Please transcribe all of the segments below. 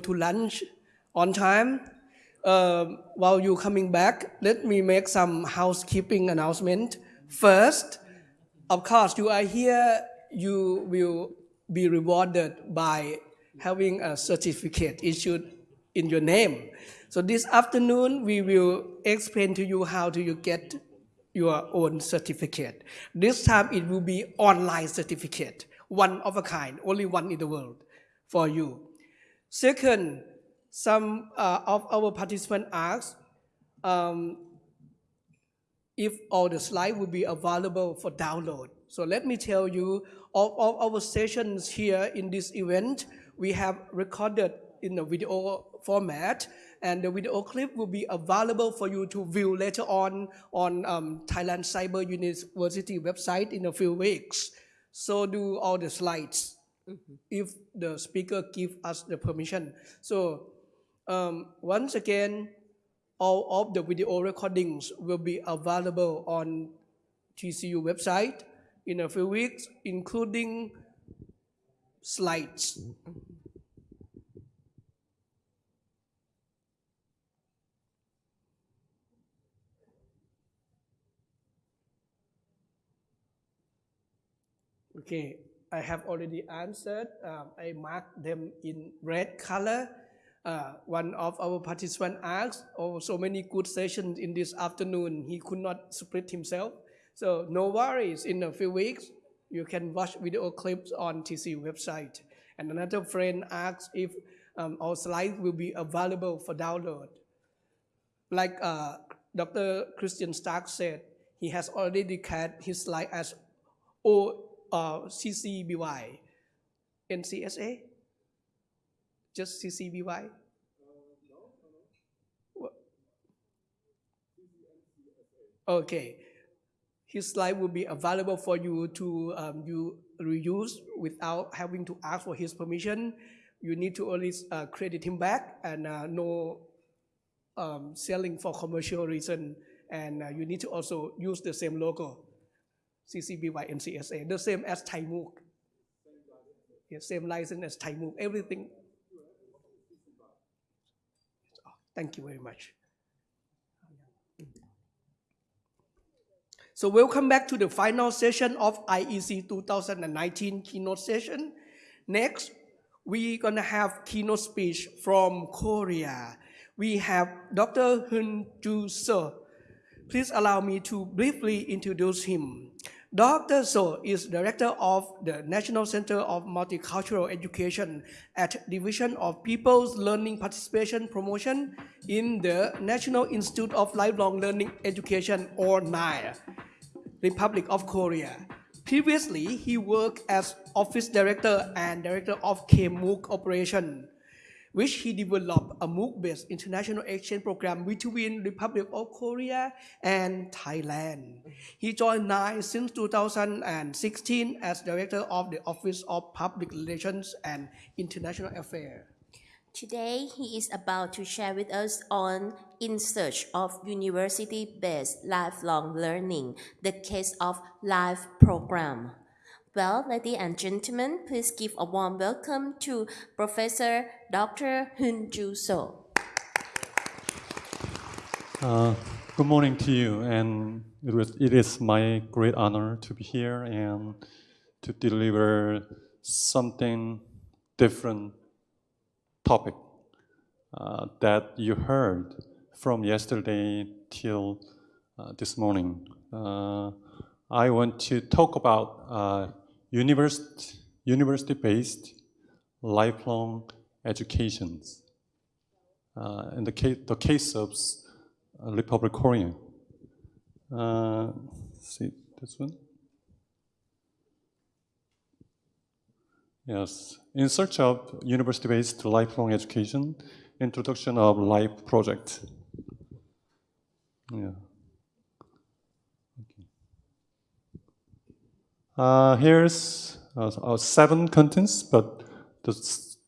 to lunch on time. Um, while you coming back, let me make some housekeeping announcement. First, of course, you are here, you will be rewarded by having a certificate issued in your name. So this afternoon, we will explain to you how do you get your own certificate. This time it will be online certificate, one of a kind, only one in the world for you. Second, some uh, of our participants asked um, if all the slides will be available for download. So let me tell you, all, all our sessions here in this event, we have recorded in a video format, and the video clip will be available for you to view later on on um, Thailand Cyber University website in a few weeks. So do all the slides mm -hmm. if the speaker give us the permission. So um, once again, all of the video recordings will be available on TCU website in a few weeks, including slides. Okay, I have already answered. Um, I marked them in red color. Uh, one of our participants asked, oh, so many good sessions in this afternoon, he could not split himself. So no worries, in a few weeks, you can watch video clips on TC website. And another friend asked if um, our slides will be available for download. Like uh, Dr. Christian Stark said, he has already declared his slide as O, uh, CCBY, NCSA, just CCBY? Okay. His slide will be available for you to um, you reuse without having to ask for his permission. You need to only uh, credit him back and uh, no um, selling for commercial reason. And uh, you need to also use the same logo, CCBY NCSA, the same as Thai MOOC. Yeah, same license as Thai MOOC, everything Thank you very much. So welcome back to the final session of IEC 2019 keynote session. Next, we're gonna have keynote speech from Korea. We have Dr. Hun Ju Seo. Please allow me to briefly introduce him. Dr. Seo is director of the National Center of Multicultural Education at Division of People's Learning Participation Promotion in the National Institute of Lifelong Learning Education or NILE, Republic of Korea. Previously, he worked as office director and director of KMOOC operation which he developed a MOOC-based international exchange program between the Republic of Korea and Thailand. He joined NILE since 2016 as director of the Office of Public Relations and International Affairs. Today, he is about to share with us on In Search of University-Based Lifelong Learning, the case of LIFE program. Well, ladies and gentlemen, please give a warm welcome to Professor Dr. Hun Ju Seo. Uh, good morning to you, and it, was, it is my great honor to be here and to deliver something different topic uh, that you heard from yesterday till uh, this morning. Uh, I want to talk about uh, university, university-based lifelong educations. Uh, in the case, the case of uh, Republic Korea. Uh, see this one? Yes, in search of university-based lifelong education, introduction of life project. Yeah. Uh, here's uh, uh, seven contents, but the,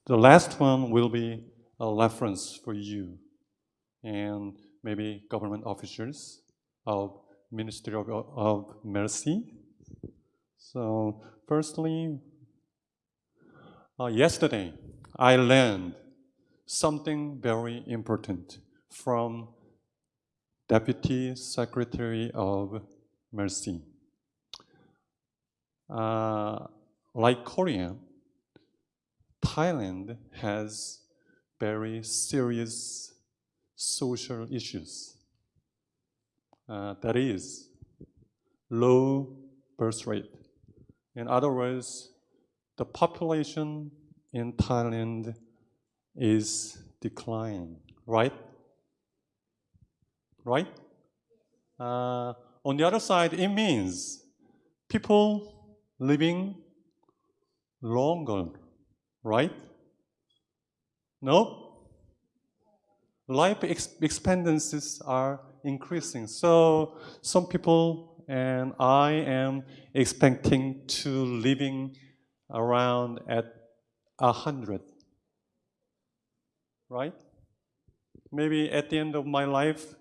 the last one will be a reference for you and maybe government officials of Ministry of, of Mercy. So firstly, uh, yesterday I learned something very important from Deputy Secretary of Mercy. Uh, like Korea, Thailand has very serious social issues. Uh, that is, low birth rate. In other words, the population in Thailand is declining, right? Right? Uh, on the other side, it means people living longer, right? No? Life ex- expectancies are increasing. So some people and I am expecting to living around at a hundred. Right? Maybe at the end of my life,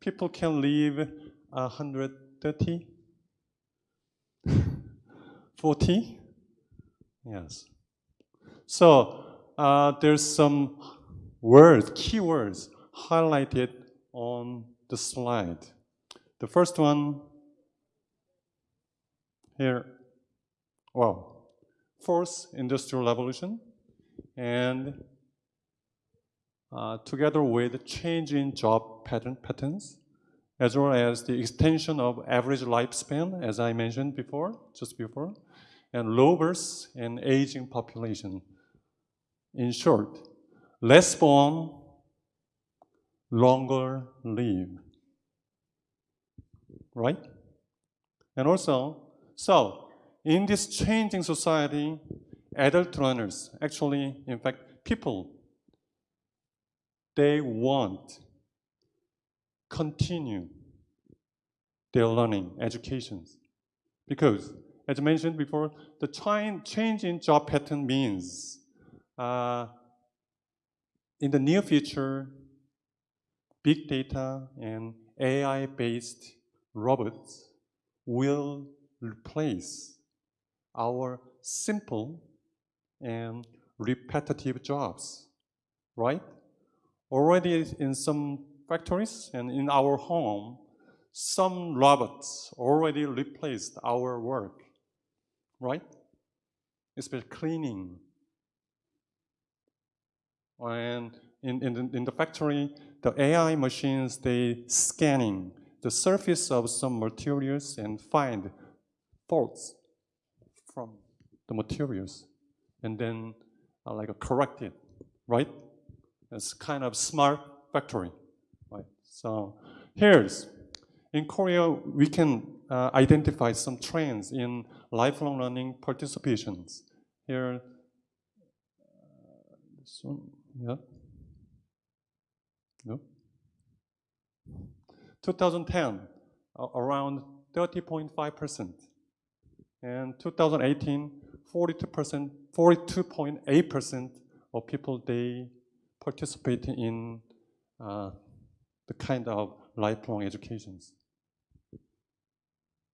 people can live a hundred thirty, forty. Yes. So uh, there's some words, keywords highlighted on the slide. The first one here, well, fourth industrial revolution, and uh, together with change in job pattern patterns, as well as the extension of average lifespan, as I mentioned before, just before, and low birth and aging population. In short, less born, longer live. Right? And also, so in this changing society, adult learners, actually, in fact, people, they want continue their learning, educations. Because, as mentioned before, the change in job pattern means uh, in the near future, big data and AI-based robots will replace our simple and repetitive jobs, right? Already in some factories and in our home, some robots already replaced our work, right? it's cleaning. And in, in, the, in the factory, the AI machines, they scanning the surface of some materials and find faults from the materials and then uh, like correct it, right? It's kind of smart factory, right? So here's, in Korea, we can uh, identify some trends in lifelong learning participations. Here, uh, this one, yeah. No? 2010, uh, around 30.5%. And 2018, 42%, 42.8% of people, they participate in uh, the kind of lifelong educations.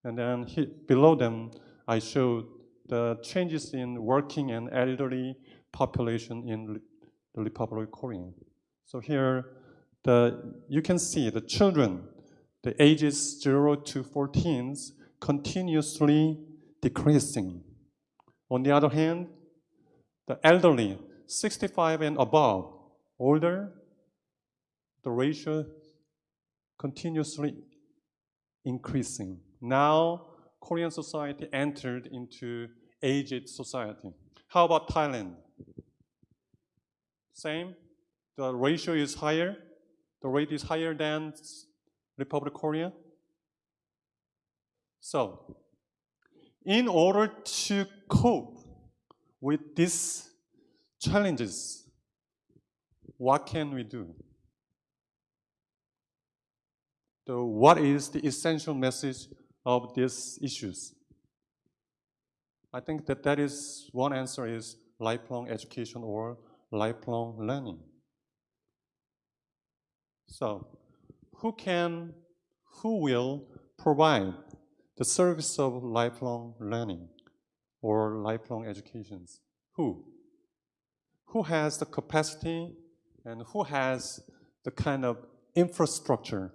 And then he, below them, I showed the changes in working and elderly population in the Republic of Korea. So here, the, you can see the children, the ages 0 to 14, continuously decreasing. On the other hand, the elderly, 65 and above, older, the ratio continuously increasing. Now, Korean society entered into aged society. How about Thailand? Same, the ratio is higher, the rate is higher than Republic of Korea. So, in order to cope with these challenges, what can we do? So what is the essential message of these issues? I think that that is one answer is lifelong education or lifelong learning. So, who can, who will provide the service of lifelong learning or lifelong educations? Who? Who has the capacity and who has the kind of infrastructure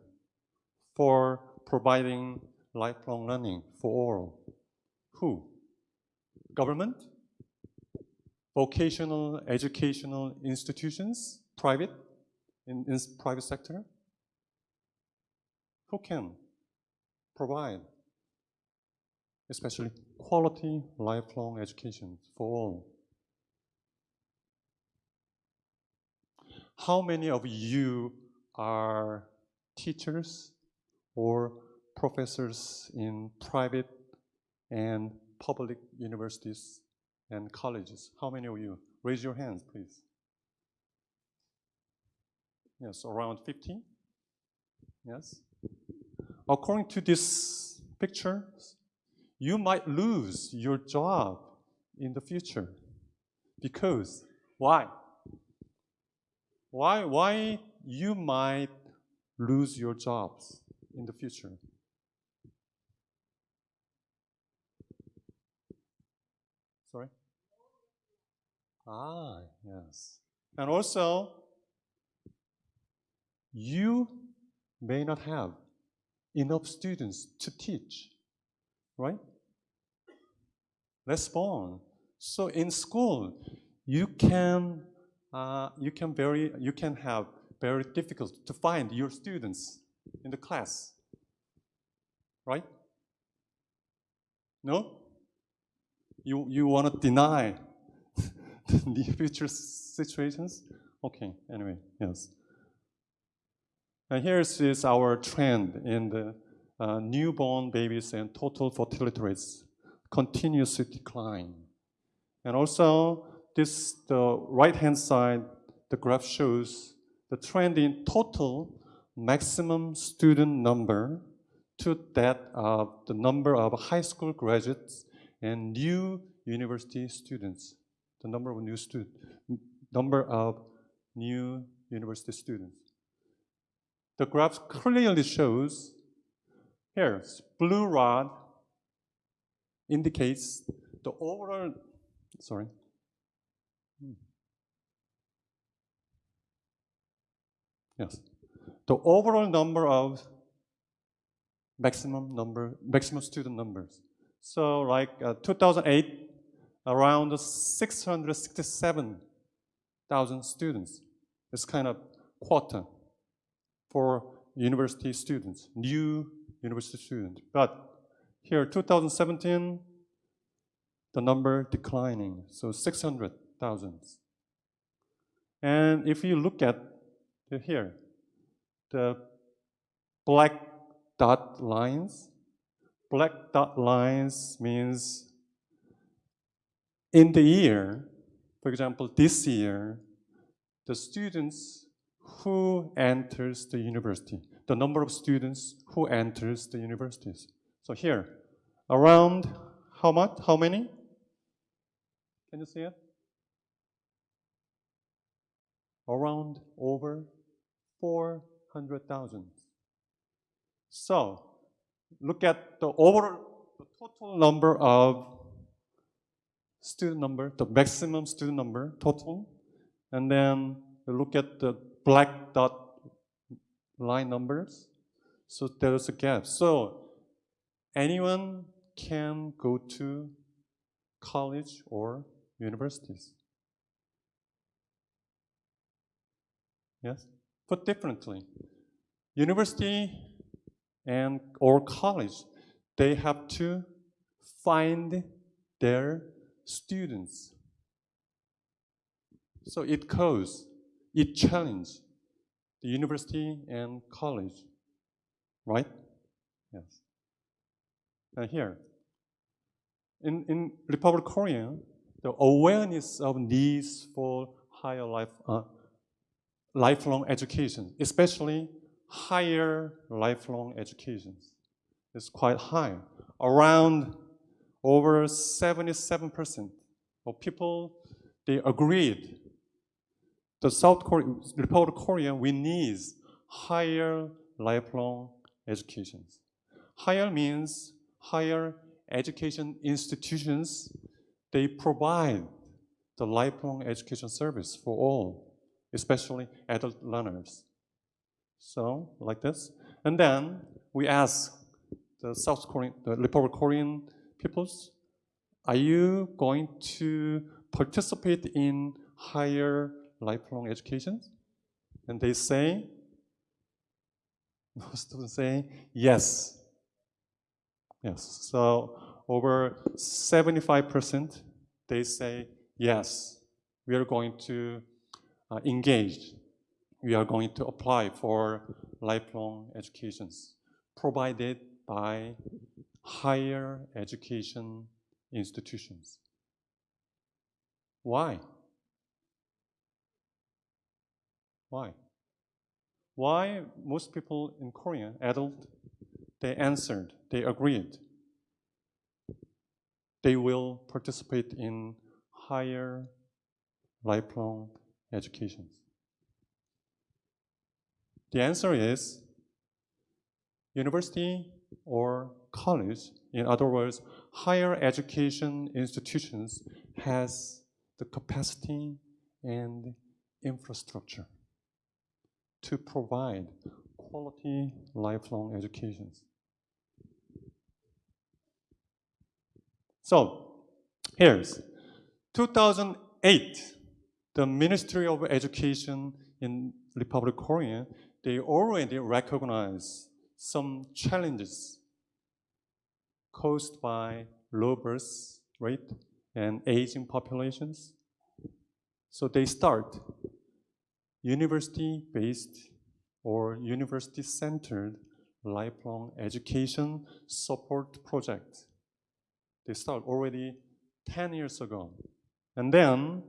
for providing lifelong learning for all? Who? Government? Vocational educational institutions? Private? In, in private sector? Who can provide especially quality lifelong education for all? How many of you are teachers or professors in private and public universities and colleges? How many of you? Raise your hands, please. Yes, around 50? Yes. According to this picture, you might lose your job in the future. Because, why? Why, why you might lose your jobs in the future? Sorry? Ah, yes. And also, you may not have enough students to teach, right? Respond. So in school, you can uh, you can very you can have very difficult to find your students in the class, right? No? You you want to deny the future situations? Okay. Anyway, yes. And here is our trend in the uh, newborn babies and total fertility rates continuously decline. And also, this the right-hand side, the graph shows the trend in total maximum student number to that of the number of high school graduates and new university students. The number of new students, number of new university students. The graph clearly shows here, blue rod indicates the overall, sorry. Yes. The overall number of maximum number, maximum student numbers. So like uh, 2008, around 667,000 students. It's kind of quota for university students, new university students. But here, 2017, the number declining, so 600,000. And if you look at here, the black dot lines, black dot lines means in the year, for example, this year, the students who enters the university, the number of students who enters the universities. So here, around how much? How many? Can you see it? Around over 400,000. So, look at the overall, the total number of student number, the maximum student number total, and then look at the black dot line numbers. So there's a gap. So anyone can go to college or universities. Yes? but differently, university and or college, they have to find their students. So it goes, it challenges the university and college, right? Yes. And here, in, in Republic of Korea, the awareness of needs for higher life, uh, lifelong education, especially higher lifelong education, is quite high. Around over 77% of people, they agreed the South Korea, Republic of Korea, we need higher lifelong education. Higher means higher education institutions, they provide the lifelong education service for all. especially adult learners. So, like this. And then we ask the South Korean, the Republic Korean peoples, are you going to participate in higher lifelong education? And they say, most of them say, yes. Yes. So over 75%, they say, yes, we are going to uh, engage. We are going to apply for lifelong educations provided by higher education institutions. Why? Why? Why most people in Korea, adult, they answered, they agreed. They will participate in higher lifelong education. The answer is university or college, in other words, higher education institutions has the capacity and infrastructure to provide quality lifelong educations. So, here's 2008, the Ministry of Education in Republic of Korea, they already recognize some challenges caused by low birth rate and aging populations. So they start university-based or university-centered lifelong education support project. They start already 10 years ago. And then,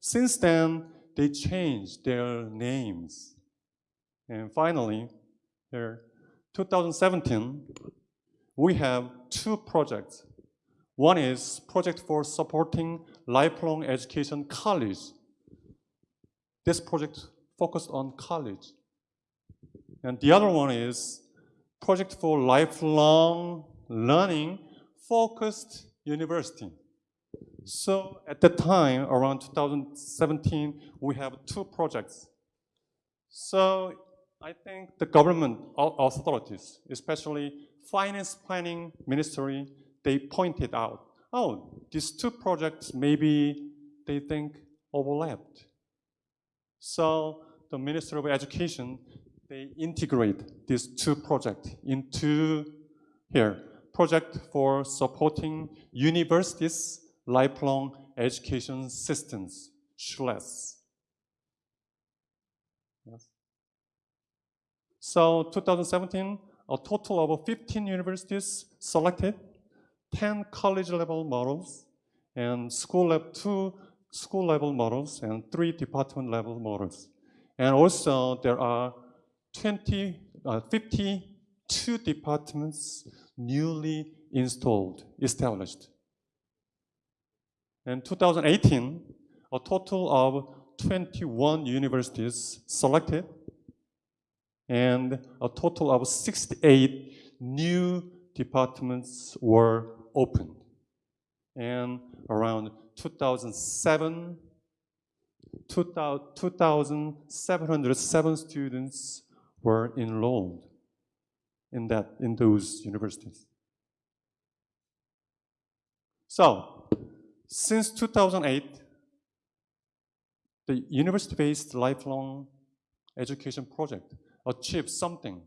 since then, they changed their names. And finally, here, 2017, we have two projects. One is project for supporting lifelong education college. This project focused on college. And the other one is project for lifelong learning focused university. So at the time, around 2017, we have two projects. So I think the government authorities, especially finance planning ministry, they pointed out, oh, these two projects maybe they think overlapped. So the Ministry of Education, they integrate these two projects into here, project for supporting universities lifelong education systems, SCHLES. Yes. So 2017, a total of 15 universities selected, 10 college level models, and school two school level models, and three department level models. And also there are 20, uh, 52 departments newly installed, established. In 2018, a total of 21 universities selected and a total of 68 new departments were opened. And around 2007, 2,707 students were enrolled in, that, in those universities. So, since 2008, the university-based lifelong education project achieve something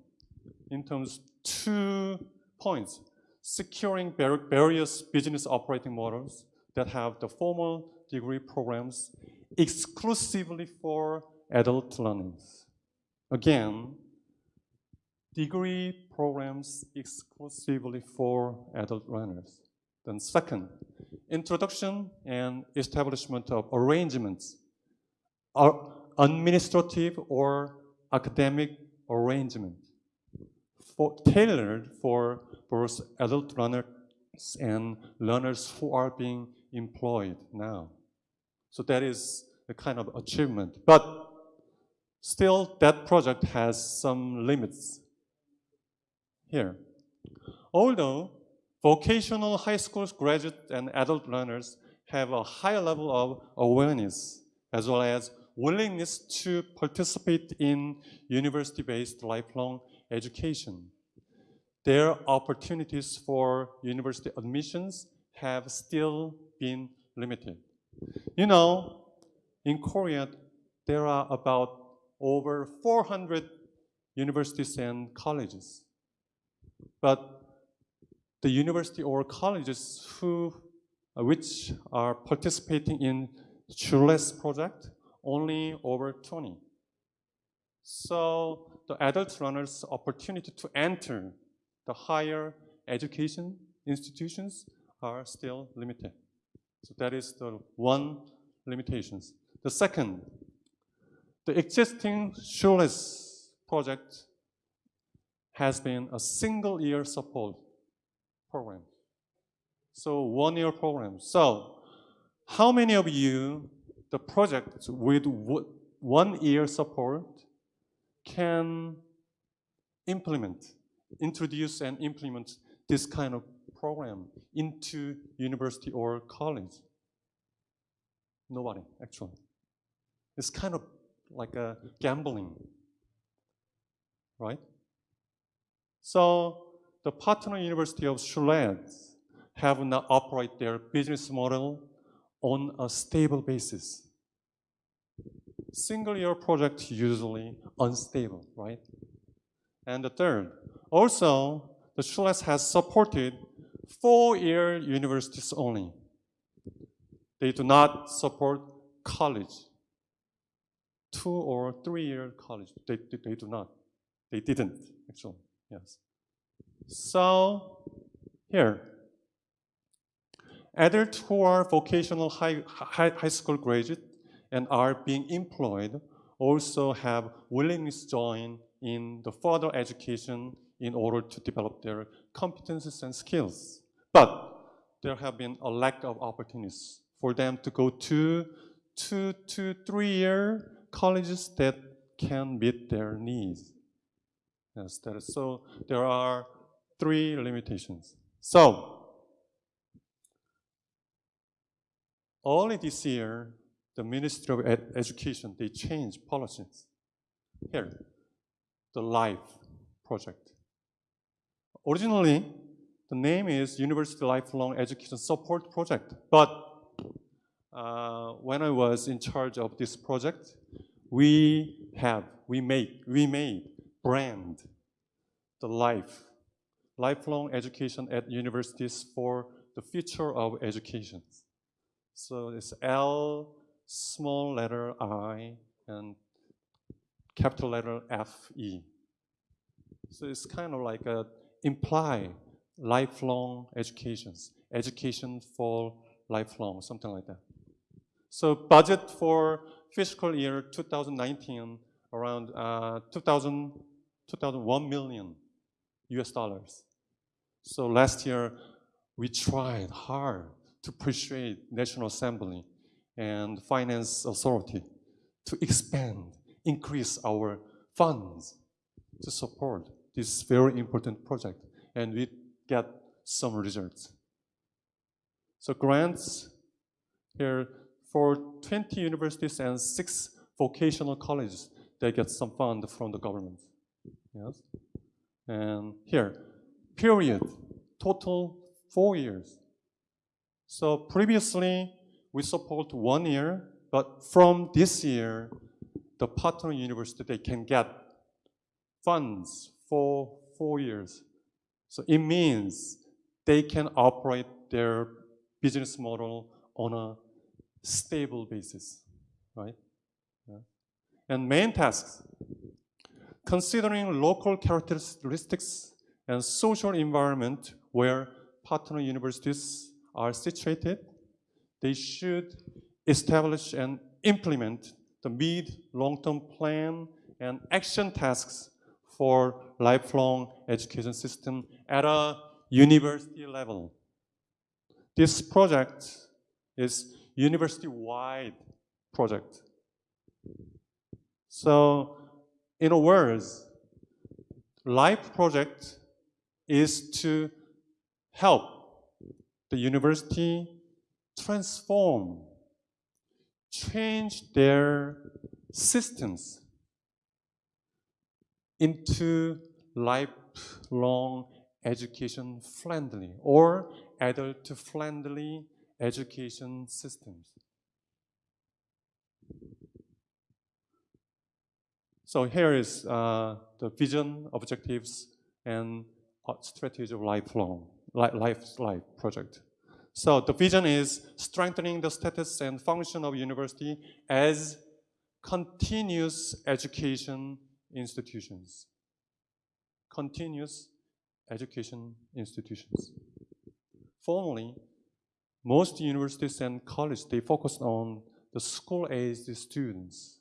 in terms of two points. Securing various business operating models that have the formal degree programs exclusively for adult learners. Again, degree programs exclusively for adult learners. Then second, introduction and establishment of arrangements are administrative or academic arrangement for, tailored for both adult learners and learners who are being employed now. So that is a kind of achievement. But still, that project has some limits here. Although vocational high school graduate and adult learners have a high level of awareness as well as willingness to participate in university-based lifelong education. Their opportunities for university admissions have still been limited. You know, in Korea, there are about over 400 universities and colleges. But the university or colleges who, uh, which are participating in Schulles project, only over 20. So the adult learners' opportunity to enter the higher education institutions are still limited. So that is the one limitations. The second, the existing Schulles project has been a single year support program. So one year program. So how many of you, the project with one year support can implement, introduce and implement this kind of program into university or college? Nobody, actually. It's kind of like a gambling, right? So the partner university of Schulles have now operate their business model on a stable basis. Single year project usually unstable, right? And the third, also the Schulles has supported four-year universities only. They do not support college two or three-year college. They, they, they do not. They didn't, actually, yes. So here, adults who are vocational high, high, high school graduate and are being employed also have willingness to join in the further education in order to develop their competencies and skills. But there have been a lack of opportunities for them to go to two to three year colleges that can meet their needs. Yes, that is, so there are three limitations. So, only this year, the Ministry of Ed Education, they changed policies. Here, the LIFE project. Originally, the name is University Lifelong Education Support Project, but uh, when I was in charge of this project, we have, we make, we made brand the life, lifelong education at universities for the future of education. So it's L, small letter I, and capital letter F, E. So it's kind of like a imply lifelong educations, education for lifelong, something like that. So budget for fiscal year 2019 around uh, 2000, 2001 million US dollars. So last year we tried hard to persuade National Assembly and Finance Authority to expand, increase our funds to support this very important project. And we get some results. So grants here for 20 universities and six vocational colleges, they get some fund from the government. Yes. And here, period, total four years. So previously, we support one year, but from this year, the partner university, they can get funds for four years. So it means they can operate their business model on a stable basis, right? Yeah. And main tasks, considering local characteristics and social environment where partner universities are situated, they should establish and implement the mid, long-term plan and action tasks for lifelong education system at a university level. This project is university-wide project. So, in a words, LIFE project is to help the university transform change their systems into lifelong education friendly or adult friendly education systems. So here is uh, the vision, objectives, and strategy of lifelong life life project. So the vision is strengthening the status and function of university as continuous education institutions. Continuous education institutions. Formerly, most universities and colleges, they focused on the school-aged students.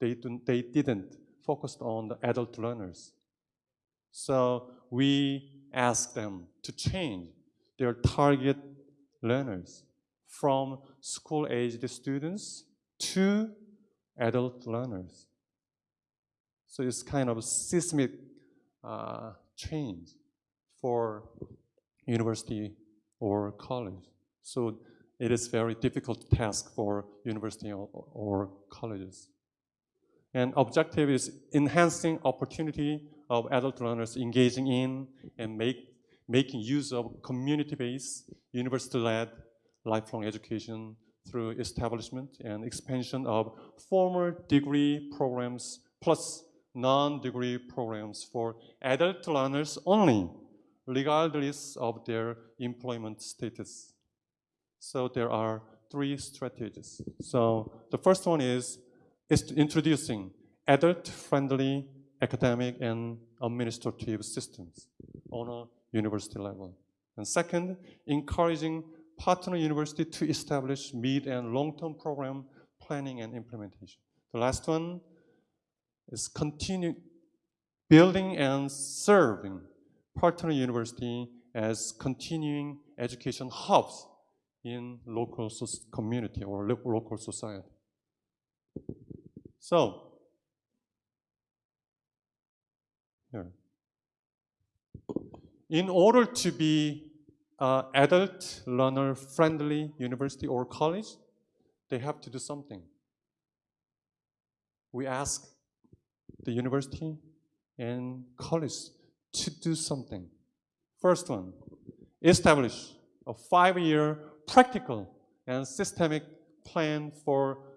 They, they didn't focus on the adult learners. So we asked them to change their target learners from school-aged students to adult learners. So it's kind of seismic uh, change for university or college. So it is very difficult task for university or, or colleges. And objective is enhancing opportunity of adult learners engaging in and make, making use of community-based, university-led lifelong education through establishment and expansion of formal degree programs plus non-degree programs for adult learners only, regardless of their employment status. So there are three strategies. So the first one is, is introducing adult-friendly academic and administrative systems on a university level. And second, encouraging partner university to establish mid and long-term program planning and implementation. The last one is continue building and serving partner university as continuing education hubs in local community or local society. So, here. In order to be uh, adult learner friendly university or college, they have to do something. We ask the university and college to do something. First one, establish a five-year practical and systemic plan for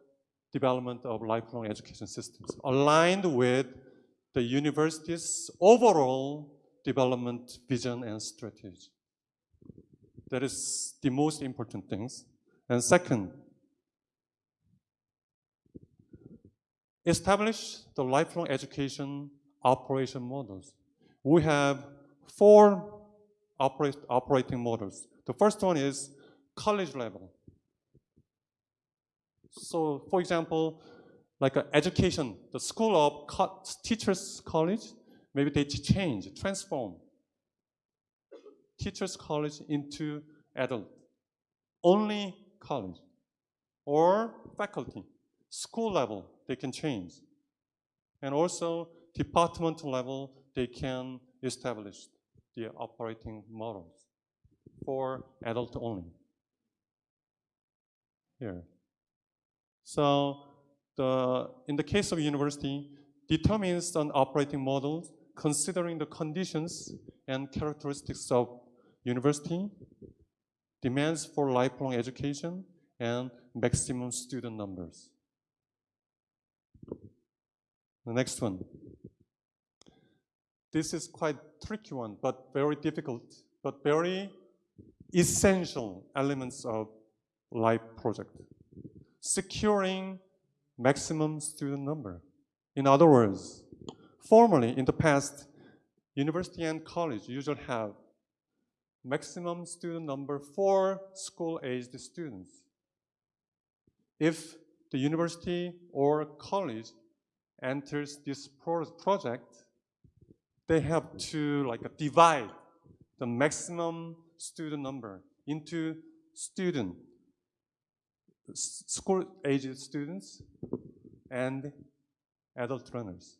development of lifelong education systems aligned with the university's overall development vision and strategy. That is the most important things. And second, establish the lifelong education operation models. We have four operate, operating models. The first one is college level. So for example, like education, the school of co teachers college, maybe they change, transform teachers college into adult, only college, or faculty, school level, they can change. And also department level, they can establish the operating models for adult only. Here. So the, in the case of university, determines an operating model considering the conditions and characteristics of university, demands for lifelong education, and maximum student numbers. The next one. This is quite tricky one, but very difficult, but very essential elements of life project. Securing maximum student number. In other words, formerly in the past, university and college usually have maximum student number for school-aged students. If the university or college enters this pro project, they have to like divide the maximum student number into student, school-aged students and adult runners.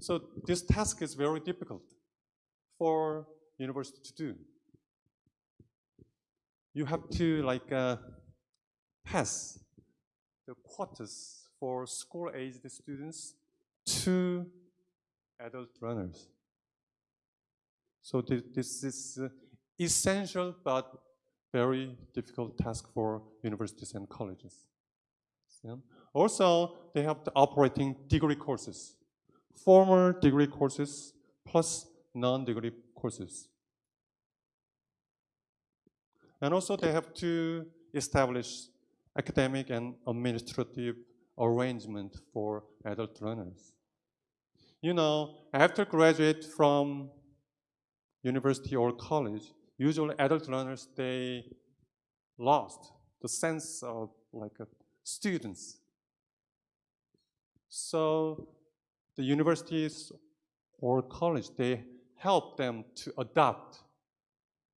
So this task is very difficult for university to do. You have to like uh, pass the quotas for school-aged students to adult runners. So thi- this is uh, essential but very difficult task for universities and colleges. Yeah. Also, they have the operating degree courses, formal degree courses plus non-degree courses. And also they have to establish academic and administrative arrangement for adult learners. You know, after graduate from university or college, usually adult learners, they lost the sense of like students. So the universities or college, they help them to adopt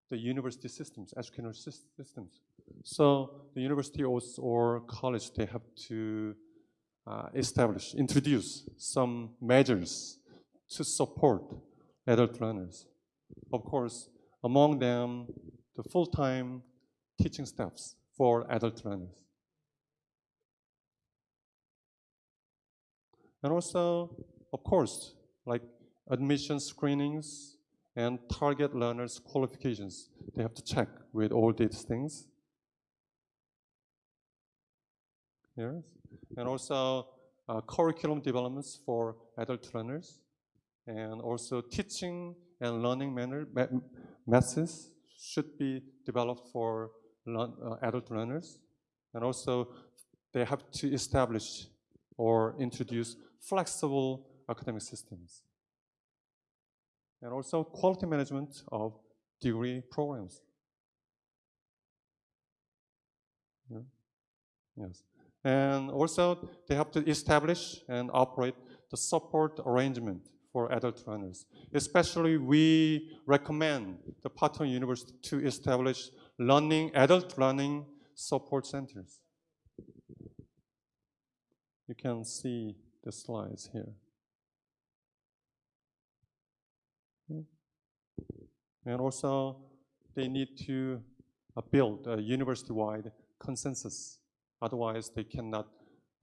the university systems, educational systems. So the university or, college, they have to uh, establish, introduce some measures to support adult learners. Of course, among them, the full-time teaching staffs for adult learners. And also, of course, like admission screenings and target learners' qualifications. They have to check with all these things. Yes. And also uh, curriculum developments for adult learners, and also teaching and learning manner, methods should be developed for uh, adult learners. And also, they have to establish or introduce flexible academic systems. And also quality management of degree programs. Yeah. Yes. And also they have to establish and operate the support arrangement for adult learners. Especially we recommend the partner university to establish learning, adult learning support centers. You can see the slides here. And also, they need to uh, build a university-wide consensus. Otherwise, they cannot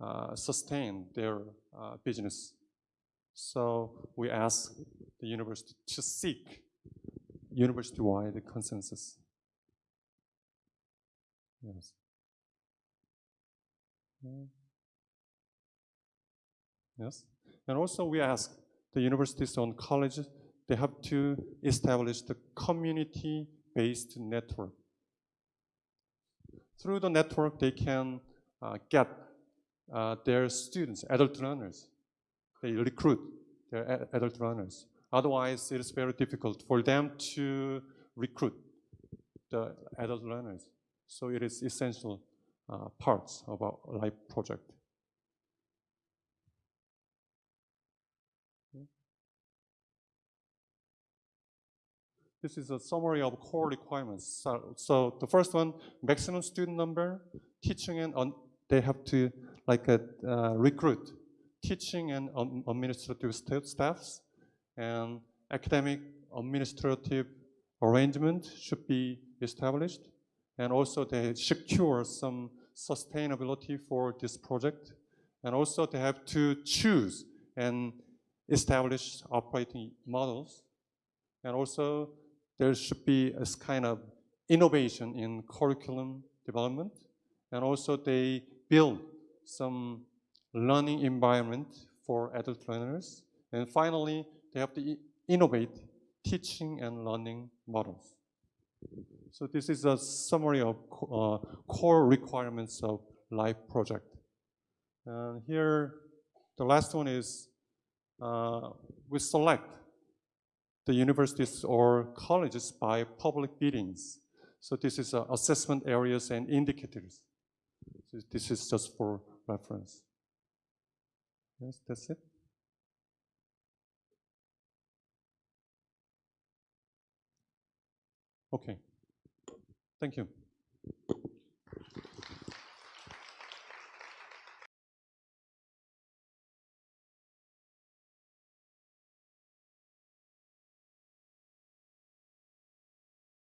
uh, sustain their uh, business. So we ask the university to seek university-wide consensus. Yes. Yes. And also we ask the universities and colleges, they have to establish the community-based network. Through the network, they can uh, get uh, their students, adult learners. They recruit their adult learners. Otherwise, it is very difficult for them to recruit the adult learners. So it is essential uh, parts of our life project. This is a summary of core requirements. So, so the first one, maximum student number, teaching and on, they have to like uh, uh, recruit teaching and administrative sta- staffs, and academic administrative arrangement should be established, and also they secure some sustainability for this project, and also they have to choose and establish operating models. And also there should be a kind of innovation in curriculum development. And also they build some learning environment for adult learners. And finally, they have to innovate teaching and learning models. So this is a summary of uh, core requirements of life project. And here, the last one is uh, we select the universities or colleges by public biddings. So this is uh, assessment areas and indicators. So this is just for reference. Yes, that's it. Okay. Thank you.